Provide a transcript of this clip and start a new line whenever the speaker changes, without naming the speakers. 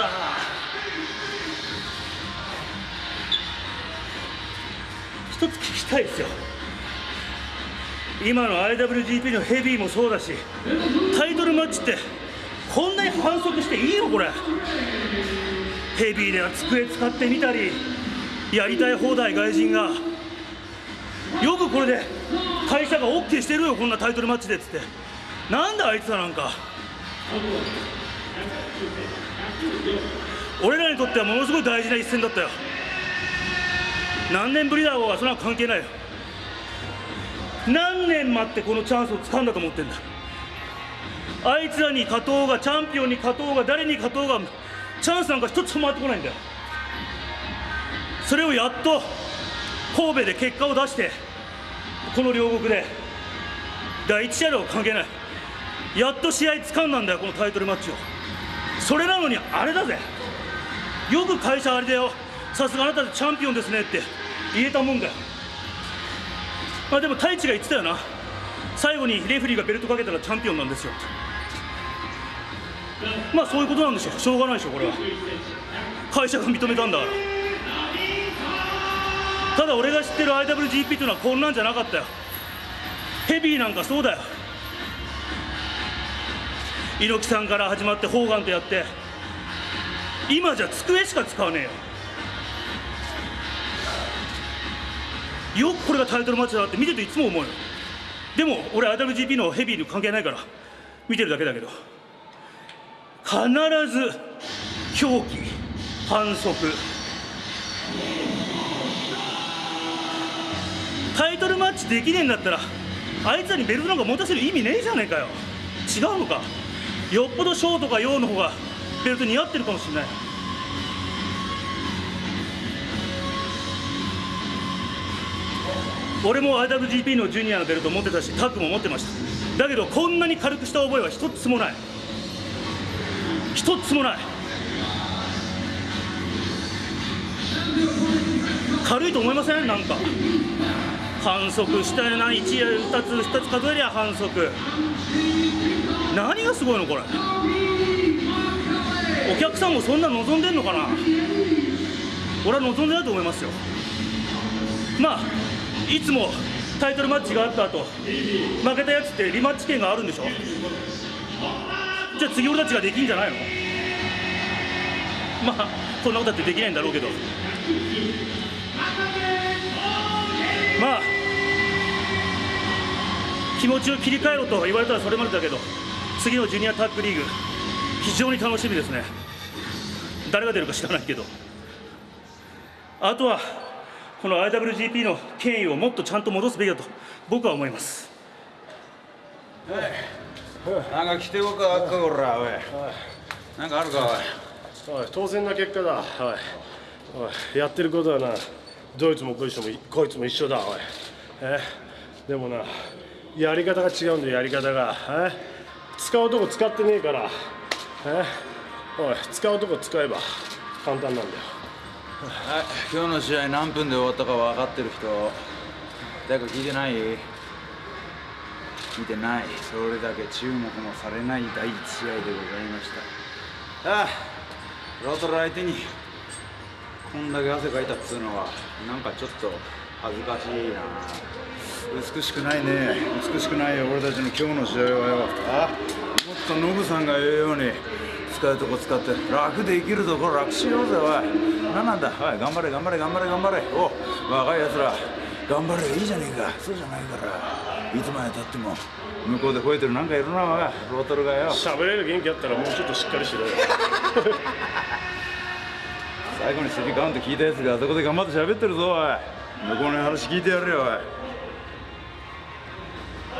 一つ聞きたいですよ。今の IWGP のヘビーもそうだしタイトルマッチってこんなに反則していいのこれ。ヘビーでは机使ってみたりやりたい放題外人が。よくこれで会社が OK してるよこんなタイトルマッチでっつって。なんであいつらなんか。俺らにとってはものすごい大事な一戦だったよ。何年ぶりだろうがそんな関係ないよ。何年待ってこのチャンスを掴んだと思ってんだ。あいつらに勝とうがチャンピオンに勝とうが誰に勝とうがチャンスなんか一つも回ってこないんだよ。それをやっと神戸で結果を出してこの両国で第一試合とは関係ない。やっと試合掴んだんだよこのタイトルマッチを。それなのにあれだぜ。よく会社あれだよ。さすがあなたでチャンピオンですねって言えたもんだよまあでも太一が言ってたよな。最後にレフェリーがベルトかけたらチャンピオンなんですよ。まあそういうことなんでしょう。しょうがないでしょこれは。会社が認めたんだから。ただ俺が知ってる IWGP というのはこんなんじゃなかったよ。ヘビーなんかそうだよ。猪木さんから始まってホーガンとやって今じゃ机しか使わねえよ。よくこれがタイトルマッチだなって見てていつも思うよ。でも俺 IWGP のヘビーに関係ないから見てるだけだけど必ず狂気反則。タイトルマッチできねえんだったらあいつらにベルトなんか持たせる意味ねえじゃねえかよ。違うのか？よっぽどショーとかヨーの方がベルト似合ってるかもしれない。俺も IWGP のジュニアのベルト持ってたしタッグも持ってました。だけどこんなに軽くした覚えは一つもない。一つもない。軽いと思いません？なんか。反則したよな。1や2つ2つ数えりゃ反則。何がすごいのこれ？お客さんもそんな望んでんのかな？俺は望んでないと思いますよ。まあいつもタイトルマッチがあった後負けたやつってリマッチ権があるんでしょ？じゃあ次俺たちができんじゃないの？まあそんなことだってできないんだろうけど。まあ気持ちを切り替えろと言われたらそれまでだけど。次のジュニアタッグリーグ非常に楽しみですね。誰が出るか知らないけど。あとはこの IWGP の権威をもっとちゃんと戻すべきだと僕は思います。
なんか来てこかあっかこらおい。なんかあるかおい。
おい当然な結果だ。おい。おいやってることはなどいつもこいつもこいつも一緒だおい。え？でもなやり方が違うんだよやり方が。え？使うとこ使ってねえから。え？おい使うとこ使えば簡単なんだよ。
はい今日の試合何分で終わったか分かってる人。誰か聞いてない？聞いてない。それだけ注目もされない第一試合でございました。ああロトル相手にこんだけ汗かいたっつうのはなんかちょっと恥ずかしいな。美しくないね。美しくないよ。俺たちの今日の試合はよあもっとノブさんが言うように使うとこ使って楽で生きるところ楽しようぜおい。何なんだ？おい頑張れ頑張れ頑張れ頑張れ。お若いやつら頑張れ。いいじゃねえか。そうじゃないから。いつまでたっても向こうで吠えてるなんかいるなおい。ロートルがよ。
喋れる元気あったらもうちょっとしっかりしろよ。
最後にスリーカウント聞いたやつがあそこで頑張って喋ってるぞおい向こうの話聞いてやるよおい。